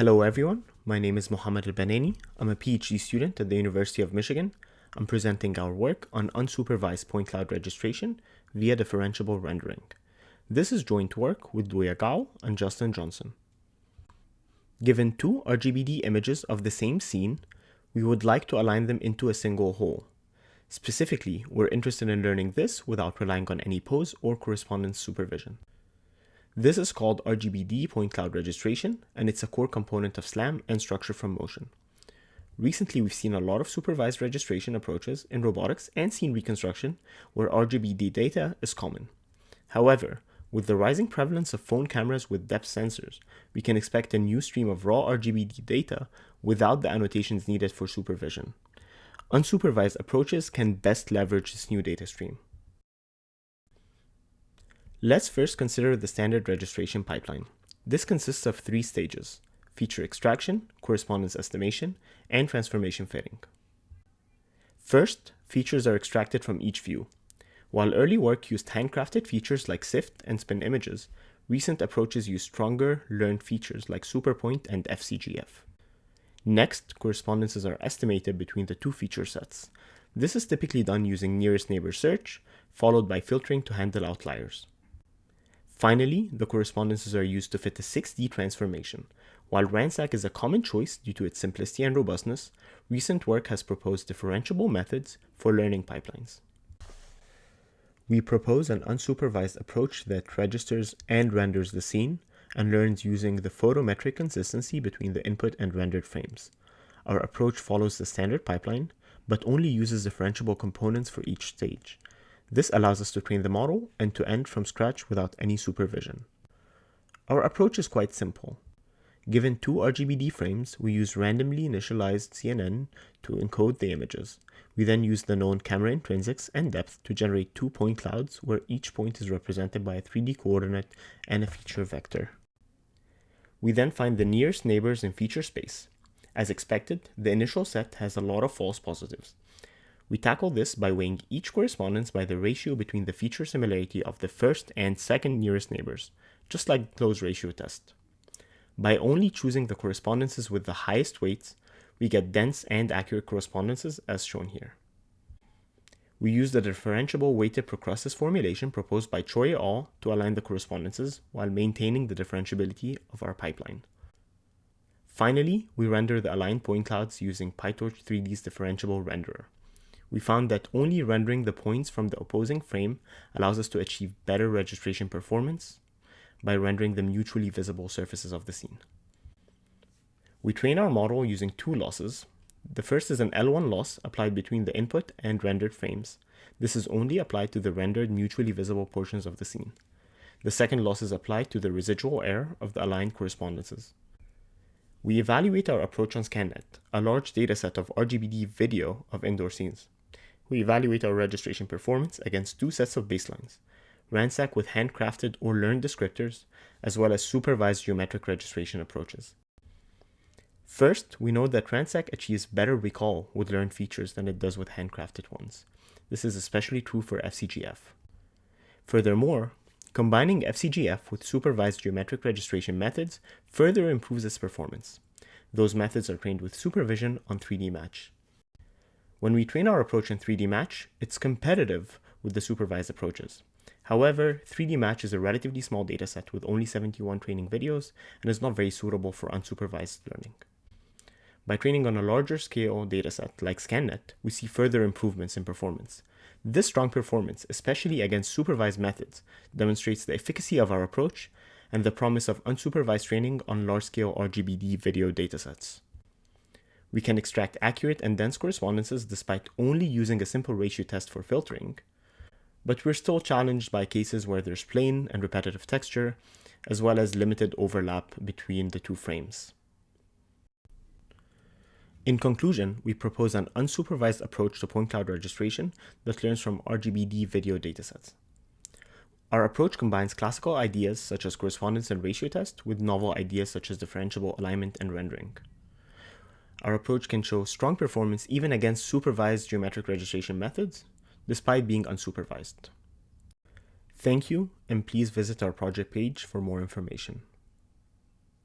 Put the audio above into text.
Hello everyone, my name is Mohamed El Banani. I'm a PhD student at the University of Michigan. I'm presenting our work on unsupervised point cloud registration via differentiable rendering. This is joint work with Luya Gao and Justin Johnson. Given two RGBD images of the same scene, we would like to align them into a single whole. Specifically, we're interested in learning this without relying on any pose or correspondence supervision. This is called RGBD point cloud registration, and it's a core component of SLAM and structure from motion. Recently, we've seen a lot of supervised registration approaches in robotics and scene reconstruction where RGBD data is common. However, with the rising prevalence of phone cameras with depth sensors, we can expect a new stream of raw RGBD data without the annotations needed for supervision. Unsupervised approaches can best leverage this new data stream. Let's first consider the standard registration pipeline. This consists of three stages, feature extraction, correspondence estimation, and transformation fitting. First, features are extracted from each view. While early work used handcrafted features like SIFT and spin images, recent approaches use stronger learned features like Superpoint and FCGF. Next, correspondences are estimated between the two feature sets. This is typically done using nearest neighbor search, followed by filtering to handle outliers. Finally, the correspondences are used to fit a 6D transformation. While RANSAC is a common choice due to its simplicity and robustness, recent work has proposed differentiable methods for learning pipelines. We propose an unsupervised approach that registers and renders the scene and learns using the photometric consistency between the input and rendered frames. Our approach follows the standard pipeline, but only uses differentiable components for each stage, this allows us to train the model end to end from scratch without any supervision. Our approach is quite simple. Given two RGBD frames, we use randomly initialized CNN to encode the images. We then use the known camera intrinsics and depth to generate two point clouds where each point is represented by a 3D coordinate and a feature vector. We then find the nearest neighbors in feature space. As expected, the initial set has a lot of false positives. We tackle this by weighing each correspondence by the ratio between the feature similarity of the first and second nearest neighbors, just like the Lowe's ratio test. By only choosing the correspondences with the highest weights, we get dense and accurate correspondences as shown here. We use the differentiable weighted procrustes formulation proposed by Choi et al. to align the correspondences while maintaining the differentiability of our pipeline. Finally, we render the aligned point clouds using PyTorch 3D's differentiable renderer we found that only rendering the points from the opposing frame allows us to achieve better registration performance by rendering the mutually visible surfaces of the scene. We train our model using two losses. The first is an L1 loss applied between the input and rendered frames. This is only applied to the rendered mutually visible portions of the scene. The second loss is applied to the residual error of the aligned correspondences. We evaluate our approach on ScanNet, a large dataset of RGBD video of indoor scenes. We evaluate our registration performance against two sets of baselines, RANSAC with handcrafted or learned descriptors, as well as supervised geometric registration approaches. First, we know that RANSAC achieves better recall with learned features than it does with handcrafted ones. This is especially true for FCGF. Furthermore, combining FCGF with supervised geometric registration methods further improves its performance. Those methods are trained with supervision on 3D Match. When we train our approach in 3D Match, it's competitive with the supervised approaches. However, 3D Match is a relatively small dataset with only 71 training videos and is not very suitable for unsupervised learning. By training on a larger scale dataset like ScanNet, we see further improvements in performance. This strong performance, especially against supervised methods, demonstrates the efficacy of our approach and the promise of unsupervised training on large-scale RGBD video datasets. We can extract accurate and dense correspondences despite only using a simple ratio test for filtering, but we're still challenged by cases where there's plain and repetitive texture, as well as limited overlap between the two frames. In conclusion, we propose an unsupervised approach to point cloud registration that learns from RGBD video datasets. Our approach combines classical ideas such as correspondence and ratio test with novel ideas such as differentiable alignment and rendering our approach can show strong performance even against supervised geometric registration methods, despite being unsupervised. Thank you, and please visit our project page for more information.